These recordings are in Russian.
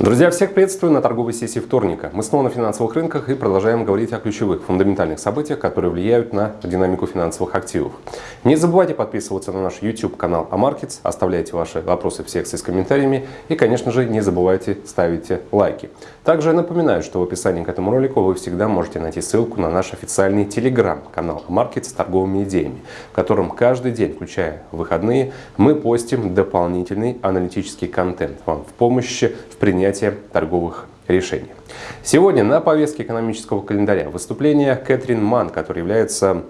Друзья, всех приветствую на торговой сессии вторника. Мы снова на финансовых рынках и продолжаем говорить о ключевых фундаментальных событиях, которые влияют на динамику финансовых активов. Не забывайте подписываться на наш YouTube канал AMarkets, оставляйте ваши вопросы в секции с комментариями и, конечно же, не забывайте ставить лайки. Также напоминаю, что в описании к этому ролику вы всегда можете найти ссылку на наш официальный телеграм-канал AMarkets с торговыми идеями, в котором каждый день, включая выходные, мы постим дополнительный аналитический контент вам в помощь в принятии принятия торговых решений. Сегодня на повестке экономического календаря выступление Кэтрин Ман, который является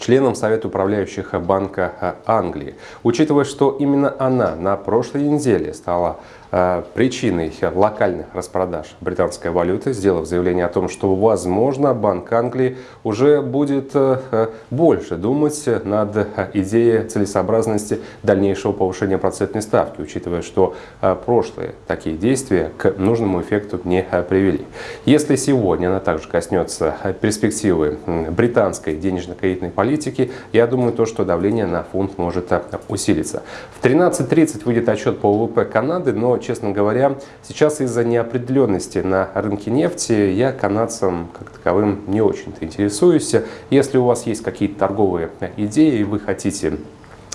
членом Совета управляющих Банка Англии. Учитывая, что именно она на прошлой неделе стала причиной локальных распродаж британской валюты, сделав заявление о том, что, возможно, Банк Англии уже будет э, больше думать над идеей целесообразности дальнейшего повышения процентной ставки, учитывая, что э, прошлые такие действия к нужному эффекту не привели. Если сегодня она также коснется перспективы британской денежно-кредитной политики, я думаю, то, что давление на фунт может усилиться. В 13.30 выйдет отчет по ВВП Канады, но честно говоря, сейчас из-за неопределенности на рынке нефти я канадцам как таковым не очень-то интересуюсь. Если у вас есть какие-то торговые идеи и вы хотите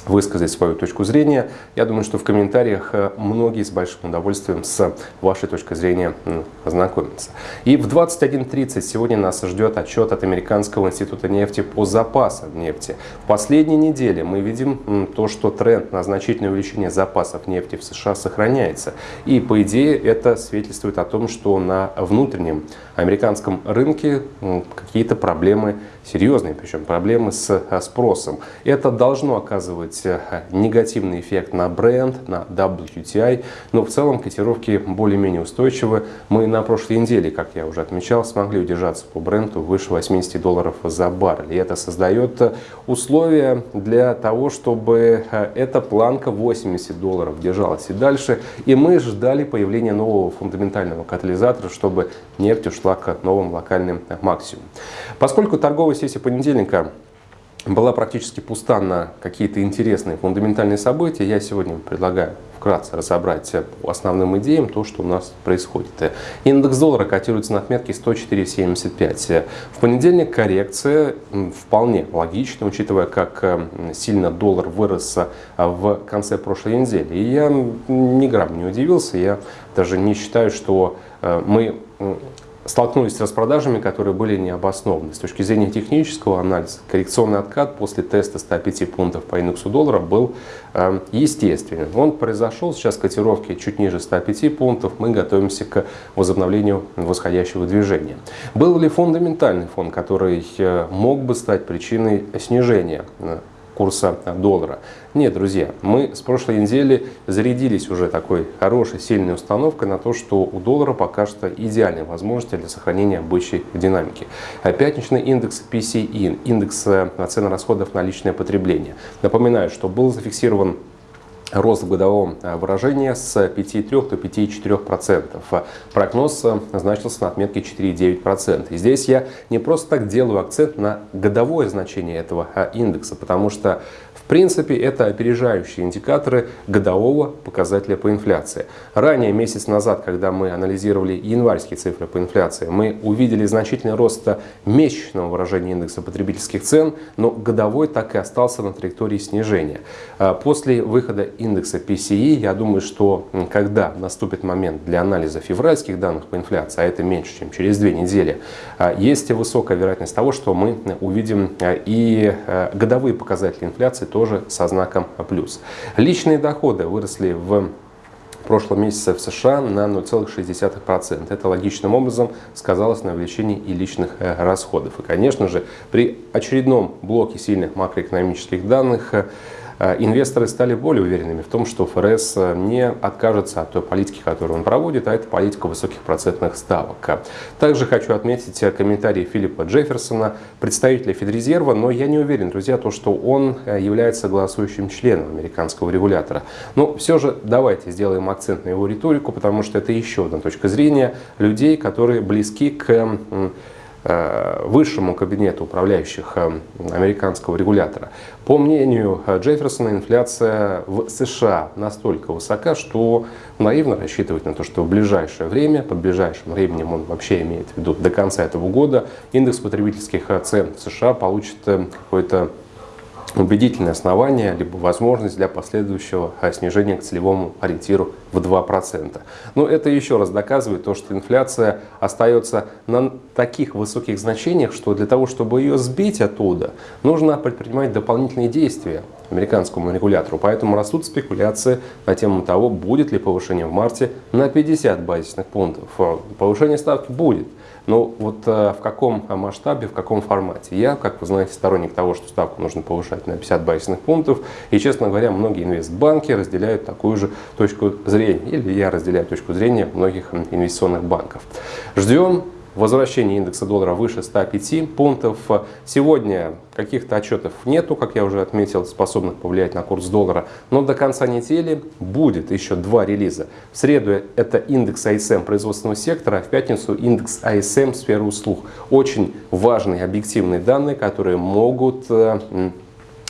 высказать свою точку зрения. Я думаю, что в комментариях э, многие с большим удовольствием с вашей точкой зрения ознакомятся. И в 21.30 сегодня нас ждет отчет от Американского института нефти по запасам нефти. В последней неделе мы видим то, что тренд на значительное увеличение запасов нефти в США сохраняется. И по идее это свидетельствует о том, что на внутреннем американском рынке какие-то проблемы серьезные, причем проблемы с э, спросом. Это должно оказывать э, негативный эффект на бренд, на WTI, но в целом котировки более-менее устойчивы. Мы на прошлой неделе, как я уже отмечал, смогли удержаться по бренду выше 80 долларов за баррель. И это создает э, условия для того, чтобы эта планка 80 долларов держалась и дальше. И мы ждали появления нового фундаментального катализатора, чтобы нефть ушла к новым локальным максимумам. Поскольку торговая сессия понедельника была практически пуста на какие-то интересные фундаментальные события, я сегодня предлагаю вкратце разобрать по основным идеям то, что у нас происходит. Индекс доллара котируется на отметке 104.75. В понедельник коррекция вполне логична, учитывая, как сильно доллар вырос в конце прошлой недели. И я ни грамм не удивился, я даже не считаю, что э, мы столкнулись с распродажами, которые были необоснованы. С точки зрения технического анализа, коррекционный откат после теста 105 пунктов по индексу доллара был э, естественным. Он произошел, сейчас котировки чуть ниже 105 пунктов, мы готовимся к возобновлению восходящего движения. Был ли фундаментальный фон, который э, мог бы стать причиной снижения э, курса доллара. Нет, друзья, мы с прошлой недели зарядились уже такой хорошей, сильной установкой на то, что у доллара пока что идеальные возможности для сохранения бычьей динамики. Пятничный индекс PCE, индекс э, цен расходов на личное потребление. Напоминаю, что был зафиксирован рост в годовом э, выражении с 5,3 до 5,4%. Прогноз э, значился на отметке 4,9%. И здесь я не просто так делаю акцент на годовое значение этого э, индекса, потому что принципе, это опережающие индикаторы годового показателя по инфляции. Ранее, месяц назад, когда мы анализировали январские цифры по инфляции, мы увидели значительный рост месячного выражения индекса потребительских цен, но годовой так и остался на траектории снижения. А после выхода индекса PCE, я думаю, что когда наступит момент для анализа февральских данных по инфляции, а это меньше, чем через две недели, а, есть высокая вероятность того, что мы увидим а, и годовые показатели инфляции тоже со знаком плюс. Личные доходы выросли в прошлом месяце в США на 0,6%. Это логичным образом сказалось на увеличении и личных э, расходов. И, конечно же, при очередном блоке сильных макроэкономических данных э, инвесторы стали более уверенными в том, что ФРС э, не откажется от той политики, которую он проводит, а это политика высоких процентных ставок. Также хочу отметить э, комментарий Филиппа Джефферсона, представителя Федрезерва, но я не уверен, друзья, то, что он является голосующим членом американского регулятора. Но все же давайте сделаем акцент на его риторику, потому что это еще одна точка зрения людей, которые близки к э, высшему кабинету управляющих э, американского регулятора. По мнению Джефферсона, инфляция в США настолько высока, что наивно рассчитывать на то, что в ближайшее время, под ближайшим временем он вообще имеет в виду до конца этого года, индекс потребительских цен в США получит какой-то убедительное основание, либо возможность для последующего а, снижения к целевому ориентиру в 2%. Но это еще раз доказывает то, что инфляция остается на таких высоких значениях, что для того, чтобы ее сбить оттуда, нужно предпринимать дополнительные действия американскому регулятору. Поэтому растут спекуляции на тему того, будет ли повышение в марте на 50 базисных пунктов. Повышение ставки будет. Но вот э, в каком масштабе, в каком формате? Я, как вы знаете, сторонник того, что ставку нужно повышать на 50 базисных пунктов. И, честно говоря, многие инвестбанки разделяют такую же точку зрения. Или я разделяю точку зрения многих инвестиционных банков. Ждем возвращение индекса доллара выше 105 пунктов. Сегодня каких-то отчетов нету, как я уже отметил, способных повлиять на курс доллара. Но до конца недели будет еще два релиза. В среду это индекс ISM производственного сектора, а в пятницу индекс ISM сферы услуг. Очень важные объективные данные, которые могут э,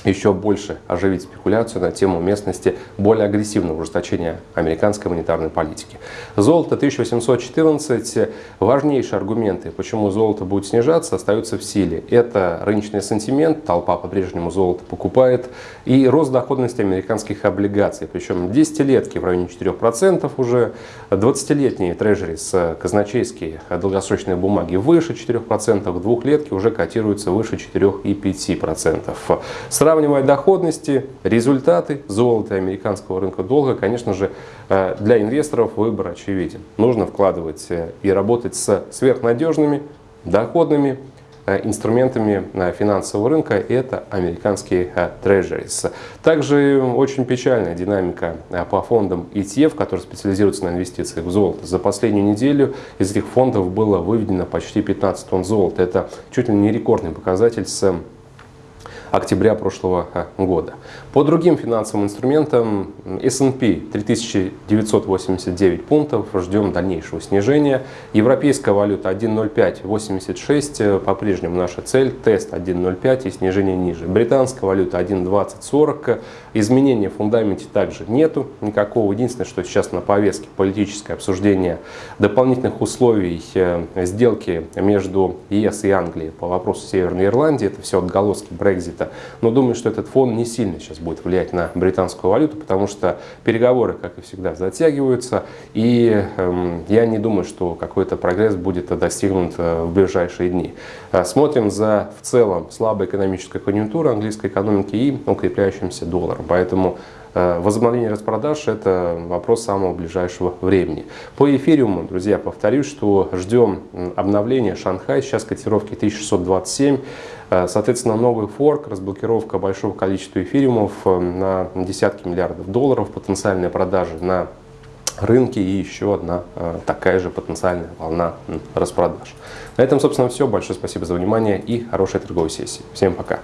еще больше оживить спекуляцию на тему местности более агрессивного ужесточения американской монетарной политики. Золото 1814. Важнейшие аргументы, почему золото будет снижаться, остаются в силе. Это рыночный сентимент, толпа по-прежнему золото покупает, и рост доходности американских облигаций. Причем десятилетки в районе 4% уже, 20-летние трежерис, казначейские долгосрочные бумаги выше 4%, двухлетки уже котируются выше 4,5%. Сравнивая доходности, результаты золота американского рынка долга, конечно же, э, для инвесторов выбор очевиден. Нужно вкладывать э, и работать с сверхнадежными, доходными э, инструментами финансового рынка это американские трежерис. Также очень печальная динамика по фондам ETF, которые специализируются на инвестициях в золото. За последнюю неделю из этих фондов было выведено почти 15 тонн золота. Это чуть ли не рекордный показатель с октября прошлого э, года. По другим финансовым инструментам S&P 3989 пунктов, ждем дальнейшего снижения. Европейская валюта 1.0586, э, по-прежнему наша цель, тест 1.05 и снижение ниже. Британская валюта 1.2040, изменения в фундаменте также нету никакого. Единственное, что сейчас на повестке политическое обсуждение дополнительных условий э, сделки между ЕС и Англией по вопросу Северной Ирландии, это все отголоски Brexit Брексита. Но думаю, что этот фон не сильно сейчас будет влиять на британскую валюту, потому что переговоры, как и всегда, затягиваются. И э, я не думаю, что какой-то прогресс будет достигнут э, в ближайшие дни. Э, смотрим за в целом слабой экономической конъюнктурой английской экономики и укрепляющимся долларом. Поэтому Э, возобновление распродаж – это вопрос самого ближайшего времени. По эфириуму, друзья, повторюсь, что ждем обновления Шанхай. Сейчас котировки 1627. Э, соответственно, новый форк, разблокировка большого количества эфириумов э, на десятки миллиардов долларов, потенциальные продажи на рынке и еще одна такая же потенциальная волна распродаж. На этом, собственно, все. Большое спасибо за внимание и хорошей торговой сессии. Всем пока!